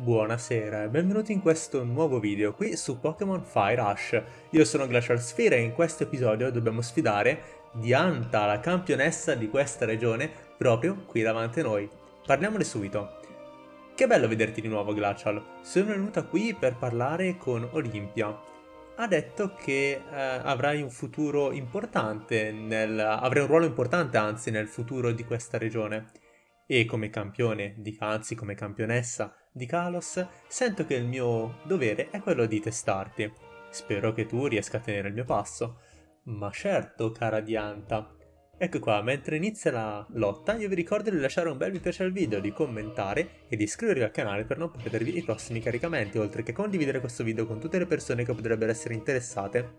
Buonasera e benvenuti in questo nuovo video qui su Pokémon Fire Rush. Io sono Glacial Sphere e in questo episodio dobbiamo sfidare Dianta, la campionessa di questa regione, proprio qui davanti a noi. Parliamone subito. Che bello vederti di nuovo Glacial. Sono venuta qui per parlare con Olimpia. Ha detto che eh, avrai un futuro importante, nel, avrai un ruolo importante anzi nel futuro di questa regione e come campione, di, anzi come campionessa di Kalos, sento che il mio dovere è quello di testarti. Spero che tu riesca a tenere il mio passo. Ma certo, cara Dianta. Ecco qua, mentre inizia la lotta, io vi ricordo di lasciare un bel mi piace al video, di commentare e di iscrivervi al canale per non perdervi i prossimi caricamenti, oltre che condividere questo video con tutte le persone che potrebbero essere interessate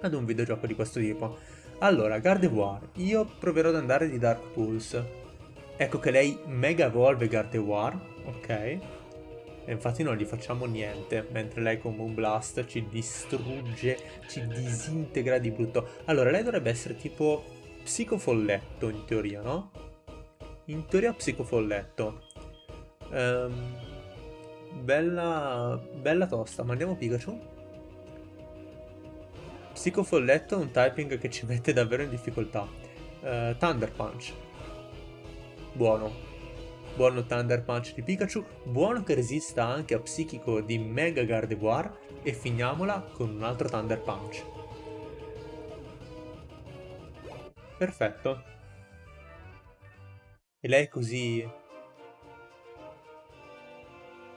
ad un videogioco di questo tipo. Allora, Gardevoir, io proverò ad andare di Dark Pulse, Ecco che lei mega evolve Gardevoir, ok? E infatti non gli facciamo niente, mentre lei con Moonblast ci distrugge, ci disintegra di brutto. Allora, lei dovrebbe essere tipo psicofolletto in teoria, no? In teoria psicofolletto. Um, bella, bella tosta, ma andiamo Pikachu? Psicofolletto è un typing che ci mette davvero in difficoltà. Uh, Thunder Punch. Buono. Buono Thunder Punch di Pikachu, buono che resista anche a Psichico di Mega Gardevoir e finiamola con un altro Thunder Punch. Perfetto. E lei è così...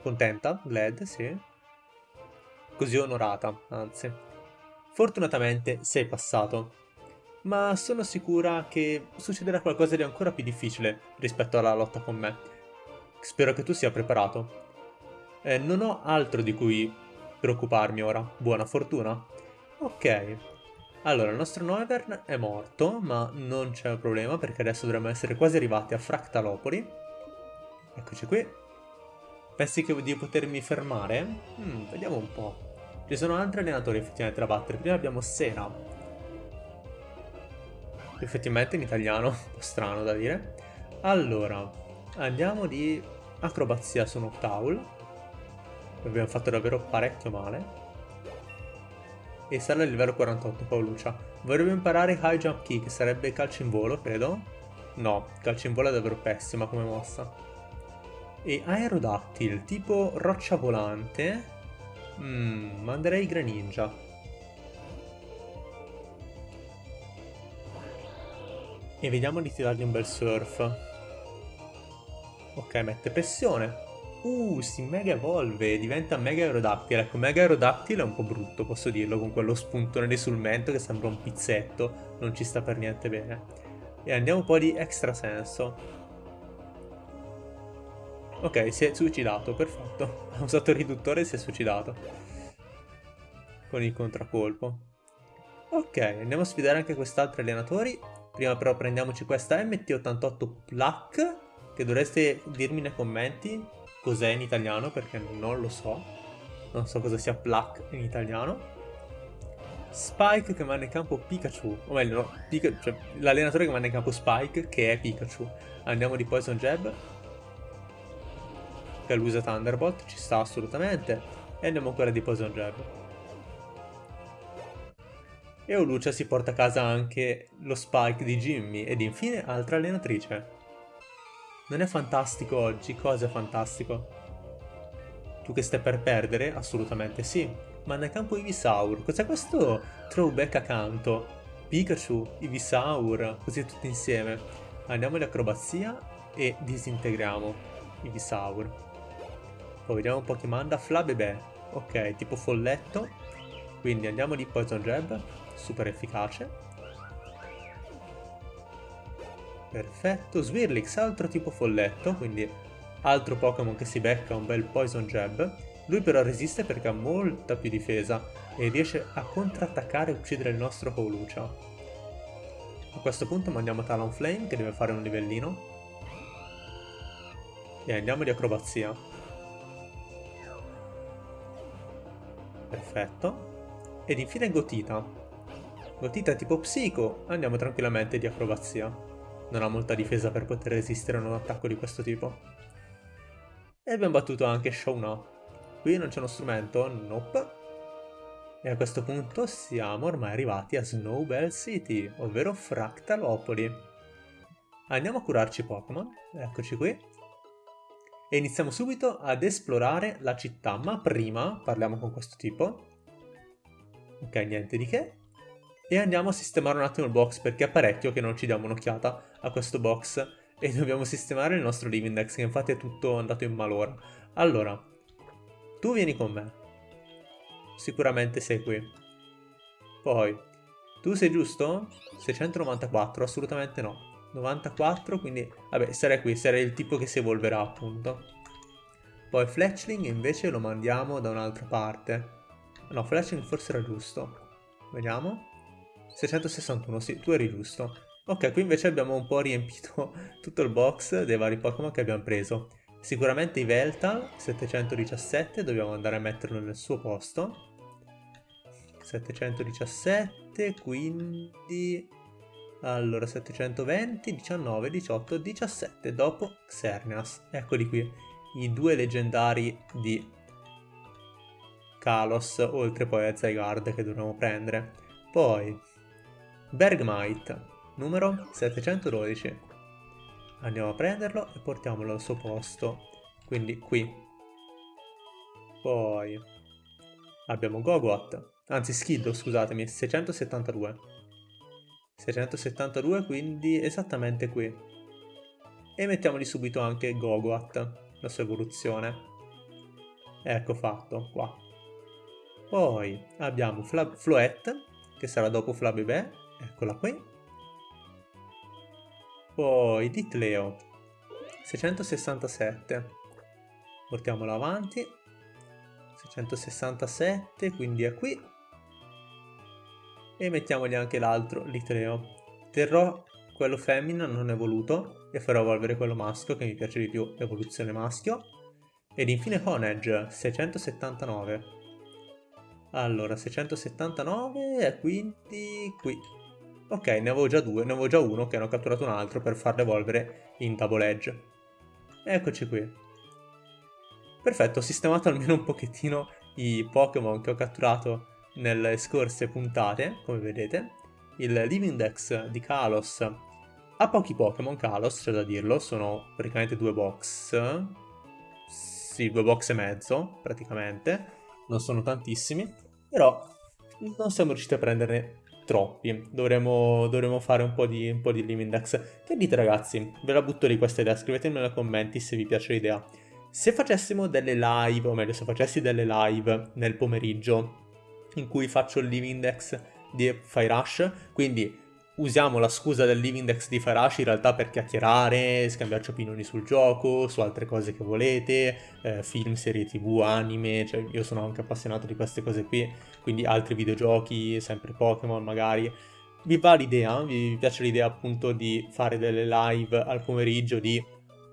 contenta? Glad, sì. Così onorata, anzi. Fortunatamente sei passato ma sono sicura che succederà qualcosa di ancora più difficile rispetto alla lotta con me. Spero che tu sia preparato. Eh, non ho altro di cui preoccuparmi ora. Buona fortuna. Ok. Allora, il nostro Noivern è morto, ma non c'è problema perché adesso dovremmo essere quasi arrivati a Fractalopoli. Eccoci qui. Pensi che di potermi fermare? Hmm, vediamo un po'. Ci sono altri allenatori effettivamente da battere. Prima abbiamo Sera, Effettivamente in italiano, un po' strano da dire. Allora, andiamo di acrobazia su Noctowl. Abbiamo fatto davvero parecchio male. E sale al livello 48 Paoluccia. Vorrebbe imparare High Jump Kick, sarebbe calcio in volo, credo. No, calcio in volo è davvero pessima come mossa. E Aerodactyl, tipo roccia volante. Mmm, manderei Greninja. E vediamo di tirargli un bel surf. Ok, mette pressione. Uh, si mega evolve, diventa mega aerodactyl. Ecco, mega aerodactyl è un po' brutto, posso dirlo, con quello spuntone di sul mento che sembra un pizzetto. Non ci sta per niente bene. E andiamo un po' di extra senso. Ok, si è suicidato, perfetto. Ha usato il riduttore e si è suicidato. Con il contraccolpo. Ok, andiamo a sfidare anche quest'altro allenatori. Prima però prendiamoci questa MT88 Plaque, che dovreste dirmi nei commenti cos'è in italiano, perché non lo so. Non so cosa sia Plaque in italiano. Spike che manda in campo Pikachu, o meglio, no, cioè, l'allenatore che manda in campo Spike, che è Pikachu. Andiamo di Poison Jab, che usa Thunderbolt, ci sta assolutamente. E andiamo ancora di Poison Jab. E Olucia si porta a casa anche lo Spike di Jimmy ed infine altra allenatrice. Non è fantastico oggi? Cosa è fantastico? Tu che stai per perdere? Assolutamente sì. Ma nel campo Ivisaur, cos'è questo throwback accanto? Pikachu, Ivisaur, così tutti insieme. Andiamo in acrobazia e disintegriamo Ivisaur. Poi vediamo un po' che manda Flabebè. Ok, tipo folletto. Quindi andiamo di Poison Jab super efficace. Perfetto, Swirlix, altro tipo folletto, quindi altro Pokémon che si becca un bel Poison Jab. Lui però resiste perché ha molta più difesa e riesce a contrattaccare e uccidere il nostro Howlucha. A questo punto mandiamo Talonflame che deve fare un livellino. E andiamo di acrobazia. Perfetto. Ed infine Gotita. Gotita tipo psico, andiamo tranquillamente di acrobazia. Non ha molta difesa per poter resistere a un attacco di questo tipo. E abbiamo battuto anche Shauna. Qui non c'è uno strumento? Nope. E a questo punto siamo ormai arrivati a Snowbell City, ovvero Fractalopoli. Andiamo a curarci Pokémon, eccoci qui. E iniziamo subito ad esplorare la città, ma prima parliamo con questo tipo. Ok, niente di che. E andiamo a sistemare un attimo il box perché è parecchio che non ci diamo un'occhiata a questo box. E dobbiamo sistemare il nostro Live Index che infatti è tutto andato in malora. Allora, tu vieni con me. Sicuramente sei qui. Poi, tu sei giusto? 694? Assolutamente no. 94, quindi... Vabbè, sarei qui, sarei il tipo che si evolverà, appunto. Poi Fletchling invece lo mandiamo da un'altra parte. No, Fletchling forse era giusto. Vediamo. 661, sì, tu eri giusto. Ok, qui invece abbiamo un po' riempito tutto il box dei vari Pokémon che abbiamo preso. Sicuramente i Veltal, 717, dobbiamo andare a metterlo nel suo posto. 717, quindi... Allora, 720, 19, 18, 17, dopo Xerneas. Eccoli qui, i due leggendari di Kalos, oltre poi a Zygarde che dovremo prendere. Poi, Bergmite, numero 712. Andiamo a prenderlo e portiamolo al suo posto, quindi qui. Poi, abbiamo Gogot, anzi Skiddo, scusatemi, 672. 672 quindi esattamente qui. E mettiamogli subito anche Gogoat, la sua evoluzione. Ecco fatto, qua. Poi abbiamo Fla Floette, che sarà dopo Flabébé, eccola qui. Poi Ditleo, 667. Portiamolo avanti. 667, quindi è qui e mettiamogli anche l'altro, l'itreo. Terrò quello femmina non evoluto e farò evolvere quello maschio che mi piace di più, evoluzione maschio. Ed infine Honedge, 679. Allora, 679 e quindi qui. Ok, ne avevo già due, ne avevo già uno che hanno catturato un altro per farlo evolvere in Edge. Eccoci qui. Perfetto, ho sistemato almeno un pochettino i Pokémon che ho catturato nelle scorse puntate, come vedete, il Live Index di Kalos ha pochi Pokémon Kalos, c'è da dirlo, sono praticamente due box, sì, due box e mezzo, praticamente, non sono tantissimi, però non siamo riusciti a prenderne troppi, dovremmo, dovremmo fare un po, di, un po' di Live Index. Che dite ragazzi? Ve la butto lì questa idea, scrivetemi nei commenti se vi piace l'idea. Se facessimo delle live, o meglio se facessi delle live nel pomeriggio, in cui faccio il live index di Fire Rush, quindi usiamo la scusa del live index di Rush in realtà per chiacchierare, scambiarci opinioni sul gioco, su altre cose che volete, eh, film, serie tv, anime, cioè io sono anche appassionato di queste cose qui, quindi altri videogiochi, sempre Pokémon magari. Vi va l'idea? Vi piace l'idea appunto di fare delle live al pomeriggio di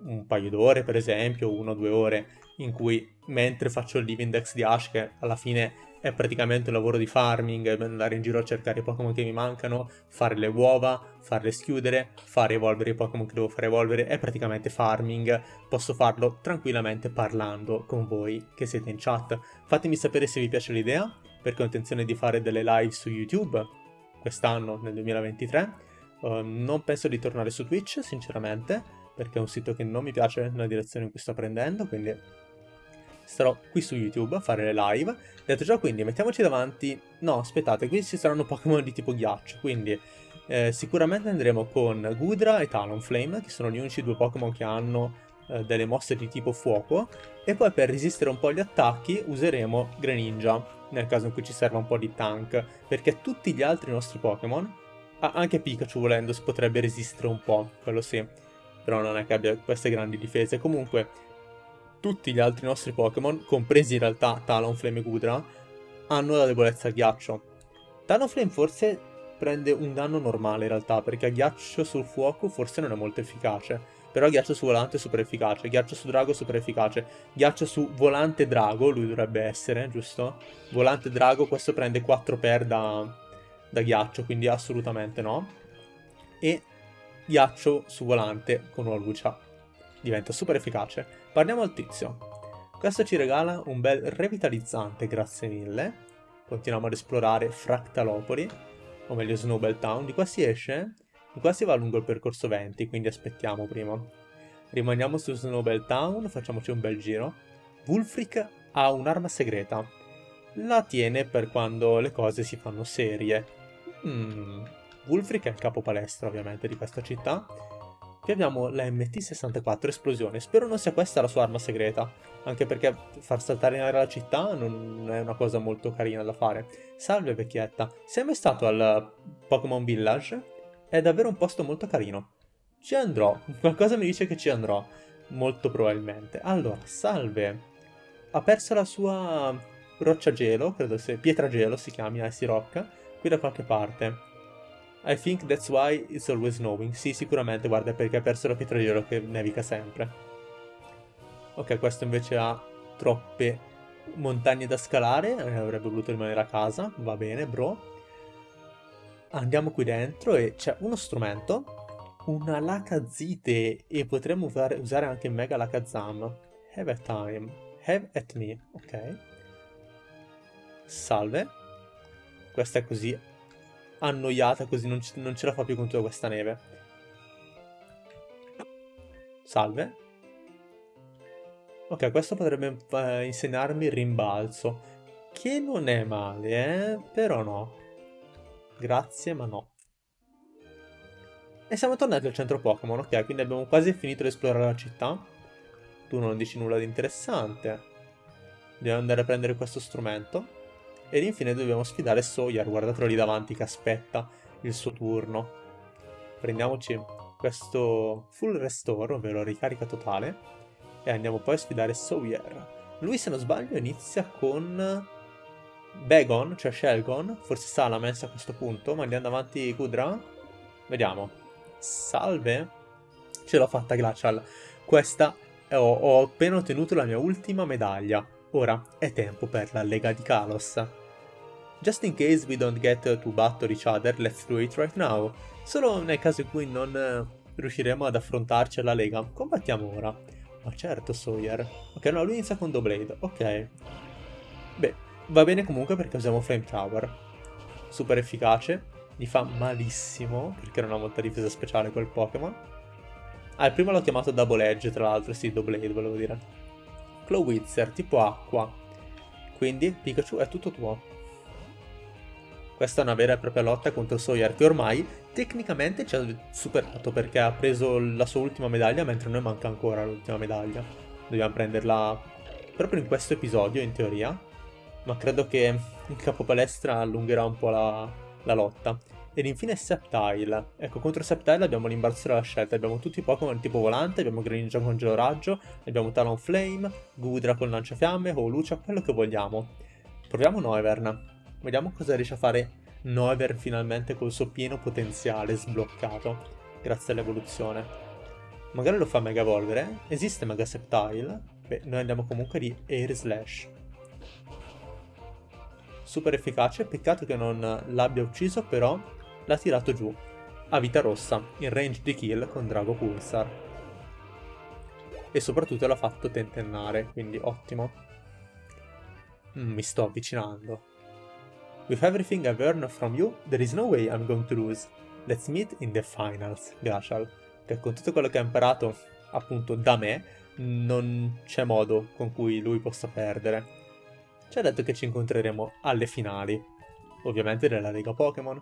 un paio d'ore per esempio, una o due ore, in cui mentre faccio il live index di Ash, che alla fine è praticamente un lavoro di farming, andare in giro a cercare i Pokémon che mi mancano, fare le uova, farle schiudere, fare evolvere i Pokémon che devo fare evolvere, è praticamente farming, posso farlo tranquillamente parlando con voi che siete in chat. Fatemi sapere se vi piace l'idea, perché ho intenzione di fare delle live su YouTube quest'anno, nel 2023. Uh, ehm, non penso di tornare su Twitch, sinceramente, perché è un sito che non mi piace nella direzione in cui sto prendendo, quindi starò qui su YouTube a fare le live. Detto ciò, quindi mettiamoci davanti... No, aspettate, qui ci saranno Pokémon di tipo ghiaccio, quindi eh, sicuramente andremo con Gudra e Talonflame, che sono gli unici due Pokémon che hanno eh, delle mosse di tipo fuoco, e poi per resistere un po' agli attacchi useremo Greninja, nel caso in cui ci serva un po' di tank, perché tutti gli altri nostri Pokémon, anche Pikachu volendo, si potrebbe resistere un po', quello sì, però non è che abbia queste grandi difese. Comunque, tutti gli altri nostri Pokémon, compresi in realtà Talonflame e Gudra, hanno la debolezza al ghiaccio. Talonflame forse prende un danno normale in realtà, perché a ghiaccio sul fuoco forse non è molto efficace. Però ghiaccio su volante è super efficace, ghiaccio su drago è super efficace, ghiaccio su volante drago, lui dovrebbe essere, giusto? Volante drago, questo prende 4 per da, da ghiaccio, quindi assolutamente no. E ghiaccio su volante con una lucia diventa super efficace. Parliamo al tizio. Questo ci regala un bel revitalizzante, grazie mille. Continuiamo ad esplorare Fractalopoli, o meglio Snowbell Town. Di qua si esce, di qua si va lungo il percorso 20, quindi aspettiamo prima. Rimaniamo su Snowbell Town, facciamoci un bel giro. Wulfric ha un'arma segreta. La tiene per quando le cose si fanno serie. Hmm. Wulfric è il capo palestra ovviamente di questa città. Qui abbiamo la MT-64 esplosione. Spero non sia questa la sua arma segreta. Anche perché far saltare in aria la città non è una cosa molto carina da fare. Salve vecchietta. Sei mai stato al Pokémon Village? È davvero un posto molto carino. Ci andrò. Qualcosa mi dice che ci andrò. Molto probabilmente. Allora, salve. Ha perso la sua roccia gelo, credo sia pietra gelo si chiami Icy Rock, qui da qualche parte. I think that's why it's always snowing. Sì, sicuramente, guarda, perché ha perso la gelo che nevica sempre. Ok, questo invece ha troppe montagne da scalare, eh, avrebbe voluto rimanere a casa, va bene, bro. Andiamo qui dentro e c'è uno strumento, una lacazite, e potremmo usare anche Mega Lakazam. Have a time, have at me, ok. Salve. Questa è così annoiata così non, non ce la fa più con tutta questa neve. Salve. Ok, questo potrebbe eh, insegnarmi il rimbalzo. Che non è male, eh? Però no. Grazie, ma no. E siamo tornati al centro Pokémon, ok? Quindi abbiamo quasi finito di esplorare la città. Tu non dici nulla di interessante. Dobbiamo andare a prendere questo strumento. Ed infine dobbiamo sfidare Sawyer, guardatelo lì davanti che aspetta il suo turno. Prendiamoci questo full restore, ovvero ricarica totale, e andiamo poi a sfidare Sawyer. Lui, se non sbaglio, inizia con Bagon, cioè Shelgon, forse Salamence a questo punto, ma andiamo avanti Kudra. Vediamo. Salve. Ce l'ho fatta Glacial. Questa ho, ho appena ottenuto la mia ultima medaglia. Ora è tempo per la Lega di Kalos. Just in case we don't get to battle each other, let's do it right now. Solo nel caso in cui non uh, riusciremo ad affrontarci alla lega, combattiamo ora. Ma certo, Sawyer. Ok, no, lui inizia con Blade. Ok. Beh, va bene comunque perché usiamo Flame Tower. Super efficace. Mi fa malissimo, perché non ha molta difesa speciale quel Pokémon. Ah, il primo l'ho chiamato Double Edge, tra l'altro, sì, Blade volevo dire. Clawitzer, tipo acqua. Quindi, Pikachu è tutto tuo. Questa è una vera e propria lotta contro Sawyer che ormai tecnicamente ci ha superato perché ha preso la sua ultima medaglia mentre noi manca ancora l'ultima medaglia. Dobbiamo prenderla proprio in questo episodio in teoria, ma credo che il capo palestra allungherà un po' la, la lotta. Ed infine Sceptile. Ecco, contro Sceptile abbiamo l'imbarazzo della scelta. Abbiamo tutti i Pokémon tipo volante, abbiamo Greninja con gelo raggio, abbiamo Talonflame, Gudra con lanciafiamme, Holucia, quello che vogliamo. Proviamo Noivern. Vediamo cosa riesce a fare Nover finalmente col suo pieno potenziale sbloccato, grazie all'evoluzione. Magari lo fa Mega Evolvere? Esiste Mega Septile? Beh, noi andiamo comunque di Air Slash. Super efficace, peccato che non l'abbia ucciso, però l'ha tirato giù. A vita rossa, in range di kill con Drago Pulsar. E soprattutto l'ha fatto tentennare, quindi ottimo. Mm, mi sto avvicinando. With everything I've earned from you, there is no way I'm going to lose. Let's meet in the finals, Glacial. Che con tutto quello che ha imparato, appunto, da me, non c'è modo con cui lui possa perdere. Ci ha detto che ci incontreremo alle finali, ovviamente nella Lega Pokémon,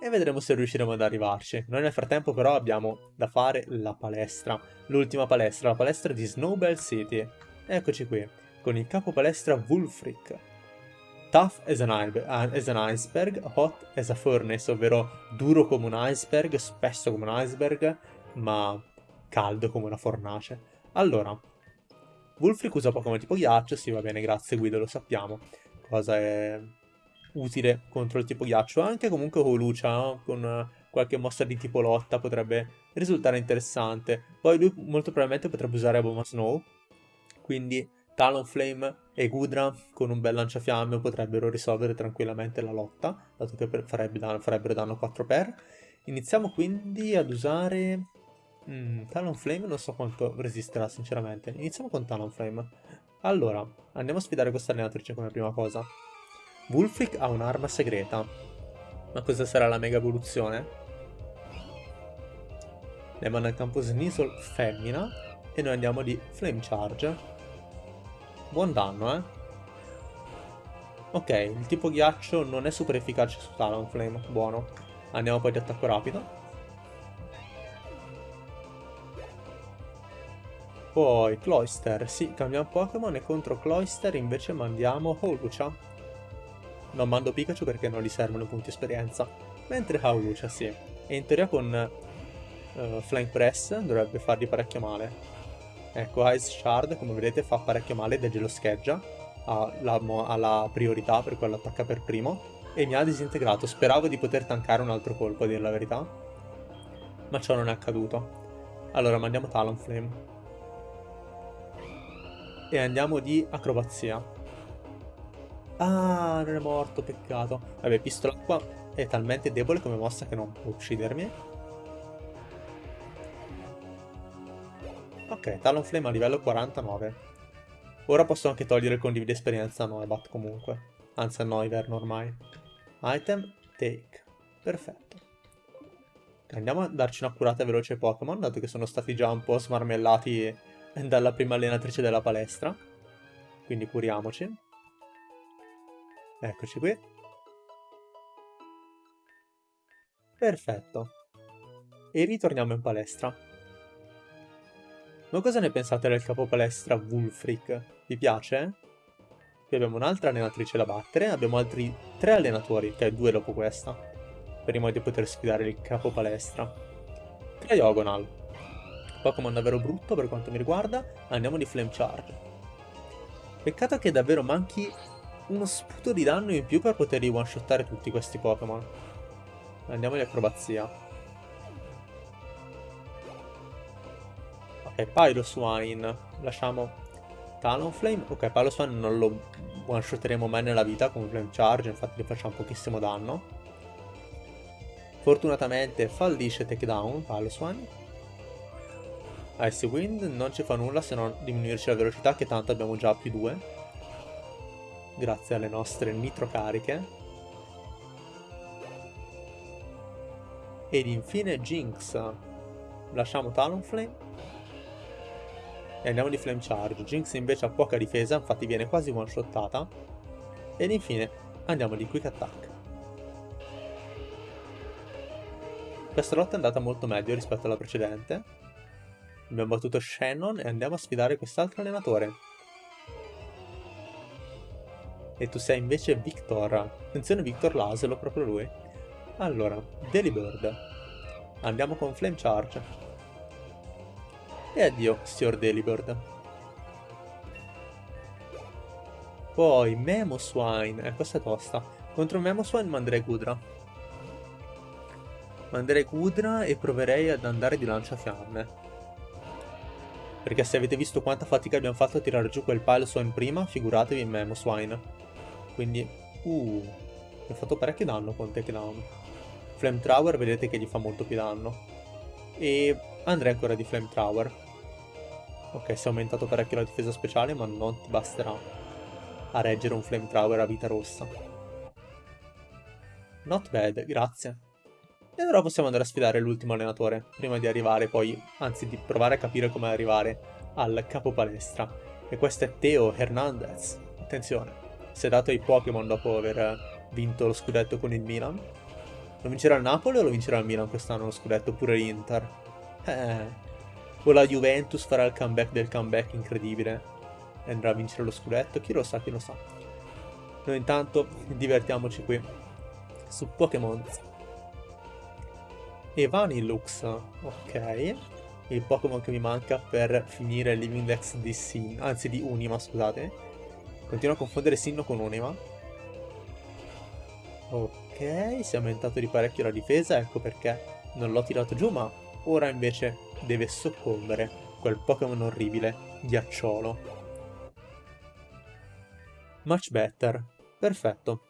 e vedremo se riusciremo ad arrivarci. Noi nel frattempo però abbiamo da fare la palestra, l'ultima palestra, la palestra di Snowbell City. Eccoci qui, con il capo palestra Wulfric, Tough as an, as an, iceberg, hot as a furnace, ovvero duro come un iceberg, spesso come un iceberg, ma caldo come una fornace. Allora, Wulfric usa Pokémon tipo ghiaccio, sì va bene, grazie Guido, lo sappiamo. Cosa è utile contro il tipo ghiaccio. Anche comunque Holucia, con qualche mossa di tipo lotta, potrebbe risultare interessante. Poi lui molto probabilmente potrebbe usare Aboma Snow, quindi Talonflame e Gudra con un bel lanciafiamme potrebbero risolvere tranquillamente la lotta, dato che farebbe danno, farebbero danno 4 per. Iniziamo quindi ad usare... Mm, Talonflame non so quanto resisterà sinceramente. Iniziamo con Talonflame. Allora, andiamo a sfidare questa allenatrice come prima cosa. Wulfric ha un'arma segreta. Ma cosa sarà la mega evoluzione? Ne manda in campo Sneasel femmina e noi andiamo di Flame Charge. Buon danno, eh? Ok, il tipo ghiaccio non è super efficace su Talonflame, buono. Andiamo poi di attacco rapido. Poi Cloyster, sì, cambiamo Pokémon e contro Cloyster invece mandiamo Holucia. Non mando Pikachu perché non gli servono punti esperienza, mentre Holucia sì. E in teoria con uh, Flying Press dovrebbe fargli parecchio male. Ecco, Ice Shard, come vedete, fa parecchio male ed lo scheggia. Ha la, ha la priorità per quello attacca per primo. E mi ha disintegrato. Speravo di poter tankare un altro colpo, a dire la verità. Ma ciò non è accaduto. Allora, mandiamo Talonflame e andiamo di acrobazia. Ah, non è morto, peccato. Vabbè, pistola qua è talmente debole come mossa che non può uccidermi. Talonflame a livello 49. Ora posso anche togliere condivide esperienza a Noibat comunque. Anzi a Noiver ormai. Item, take. Perfetto. Andiamo a darci una curata veloce ai Pokémon, dato che sono stati già un po' smarmellati dalla prima allenatrice della palestra. Quindi curiamoci. Eccoci qui. Perfetto. E ritorniamo in palestra. Ma cosa ne pensate del capo palestra Wulfric? Vi piace? Qui abbiamo un'altra allenatrice da battere, abbiamo altri tre allenatori, che è due dopo questa, prima di poter sfidare il capo palestra. Cryogonal. Pokémon davvero brutto per quanto mi riguarda, andiamo di Flame Charge. Peccato che davvero manchi uno sputo di danno in più per poterli one-shottare tutti questi Pokémon. Andiamo di acrobazia. Ok, Pyroswine. Lasciamo Talonflame. Ok, Pyroswine non lo one-shotteremo mai nella vita con Flame Charge, infatti gli facciamo pochissimo danno. Fortunatamente fallisce takedown Pyroswine. Ice Wind non ci fa nulla se non diminuirci la velocità che tanto abbiamo già più 2 grazie alle nostre nitro cariche ed infine Jinx lasciamo Talonflame e andiamo di Flame Charge Jinx invece ha poca difesa infatti viene quasi one shottata ed infine andiamo di Quick Attack questa lotta è andata molto meglio rispetto alla precedente Abbiamo battuto Shannon e andiamo a sfidare quest'altro allenatore. E tu sei invece Victor. Attenzione Victor Laselo, proprio lui. Allora, Delibird. Andiamo con Flame Charge. E addio, signor Delibird. Poi Memoswine. Eh, questa è tosta. Contro Memoswine manderei Gudra. Manderei Gudra e proverei ad andare di lanciafiamme. Perché se avete visto quanta fatica abbiamo fatto a tirare giù quel pile in prima, figuratevi in Memo Swine. Quindi, uh, mi ha fatto parecchio danno con takedown. Flame Tower vedete che gli fa molto più danno. E andrei ancora di Flame Tower. Ok, si è aumentato parecchio la difesa speciale, ma non ti basterà a reggere un Flame Tower a vita rossa. Not bad, grazie. E ora possiamo andare a sfidare l'ultimo allenatore, prima di arrivare poi, anzi di provare a capire come arrivare al capo palestra. E questo è Teo Hernandez. Attenzione, si è dato ai Pokémon dopo aver vinto lo scudetto con il Milan. Lo vincerà il Napoli o lo vincerà il Milan quest'anno lo scudetto, oppure l'Inter? Eh, o la Juventus farà il comeback del comeback incredibile e andrà a vincere lo scudetto, chi lo sa, chi lo sa. Noi intanto divertiamoci qui su Pokémon e Vanillux, ok. Il Pokémon che mi manca per finire Living Dex di Sin, anzi di Unima, scusate. Continuo a confondere Sinno con Unima. Ok, si è aumentato di parecchio la difesa, ecco perché non l'ho tirato giù, ma ora invece deve soccombere quel Pokémon orribile, ghiacciolo. Much better. Perfetto.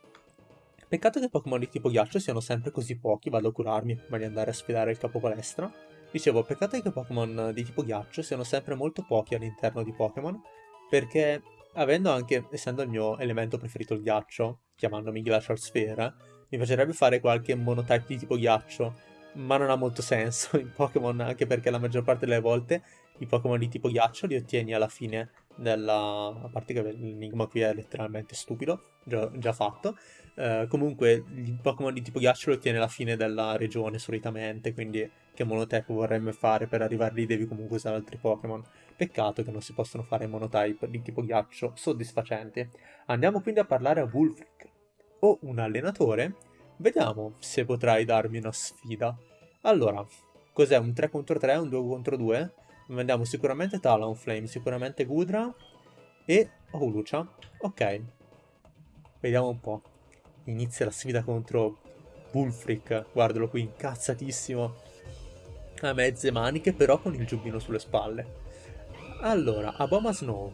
Peccato che Pokémon di tipo ghiaccio siano sempre così pochi, vado a curarmi prima di andare a sfidare il capo palestra. Dicevo, peccato che Pokémon di tipo ghiaccio siano sempre molto pochi all'interno di Pokémon, perché avendo anche, essendo il mio elemento preferito il ghiaccio, chiamandomi Glacial Sphere, mi piacerebbe fare qualche monotype di tipo ghiaccio, ma non ha molto senso in Pokémon, anche perché la maggior parte delle volte i Pokémon di tipo ghiaccio li ottieni alla fine della... a parte che l'enigma qui è letteralmente stupido, già, già fatto. Uh, comunque i Pokémon di tipo ghiaccio li ottieni alla fine della regione solitamente, quindi che monotype vorrebbe fare per arrivare lì devi comunque usare altri Pokémon. Peccato che non si possono fare monotype di tipo ghiaccio soddisfacenti. Andiamo quindi a parlare a Wulfric. Ho un allenatore? Vediamo se potrai darmi una sfida. Allora, cos'è un 3 contro 3, un 2 contro 2? Vendiamo sicuramente Talonflame, sicuramente Gudra e Hulucia. Ok. Vediamo un po'. Inizia la sfida contro Bullfreak. Guardalo qui, incazzatissimo. A mezze maniche, però con il giubbino sulle spalle. Allora, Aboma Snow.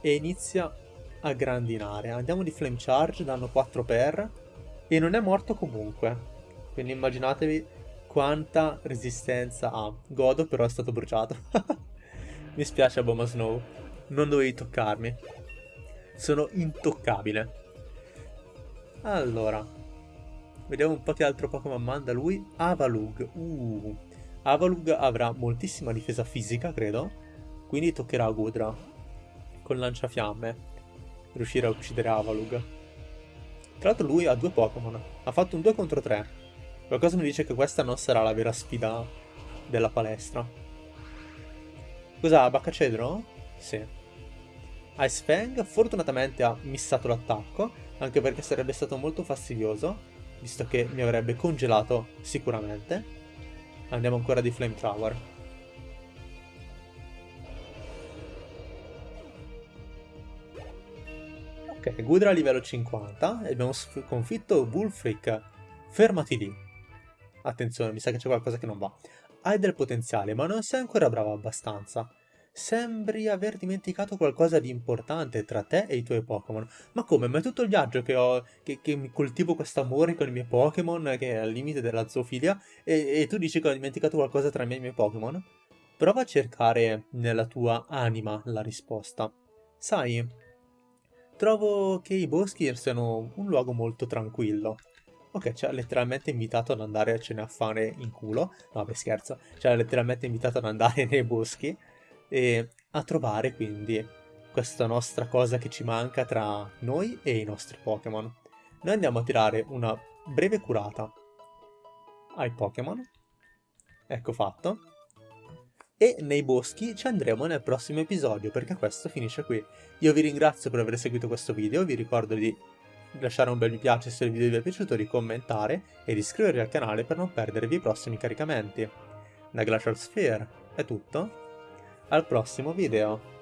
E inizia a grandinare. Andiamo di Flame Charge, danno 4 per. E non è morto comunque. Quindi immaginatevi quanta resistenza ha. Godo però è stato bruciato. Mi spiace Aboma Snow, non dovevi toccarmi. Sono intoccabile. Allora, vediamo un po' che altro Pokémon manda lui. Avalug. Uh. Avalug avrà moltissima difesa fisica, credo. Quindi toccherà Gudra. Con lanciafiamme. Riuscire a uccidere Avalug. Tra l'altro lui ha due Pokémon. Ha fatto un 2 contro 3. Qualcosa mi dice che questa non sarà la vera sfida della palestra. Cos'ha? Baccacedro? Sì. Ice Fang fortunatamente ha missato l'attacco, anche perché sarebbe stato molto fastidioso, visto che mi avrebbe congelato sicuramente. Andiamo ancora di Flame Tower. Ok, Gudra a livello 50 e abbiamo sconfitto Bullfreak. Fermati lì. Attenzione, mi sa che c'è qualcosa che non va. Hai del potenziale, ma non sei ancora bravo abbastanza. Sembri aver dimenticato qualcosa di importante tra te e i tuoi Pokémon. Ma come? Ma è tutto il viaggio che ho. che, che coltivo questo amore con i miei Pokémon, che è al limite della zoofilia, e, e tu dici che ho dimenticato qualcosa tra me e i miei Pokémon? Prova a cercare nella tua anima la risposta. Sai, trovo che i boschi siano un luogo molto tranquillo. Ok, ci ha letteralmente invitato ad andare a cene a fare in culo. No, beh, scherzo. Ci ha letteralmente invitato ad andare nei boschi e a trovare quindi questa nostra cosa che ci manca tra noi e i nostri Pokémon. Noi andiamo a tirare una breve curata ai Pokémon. Ecco fatto. E nei boschi ci andremo nel prossimo episodio perché questo finisce qui. Io vi ringrazio per aver seguito questo video, vi ricordo di lasciare un bel mi piace se il video vi è piaciuto, di commentare e di iscrivervi al canale per non perdervi i prossimi caricamenti. Da Glacial Sphere è tutto, al prossimo video!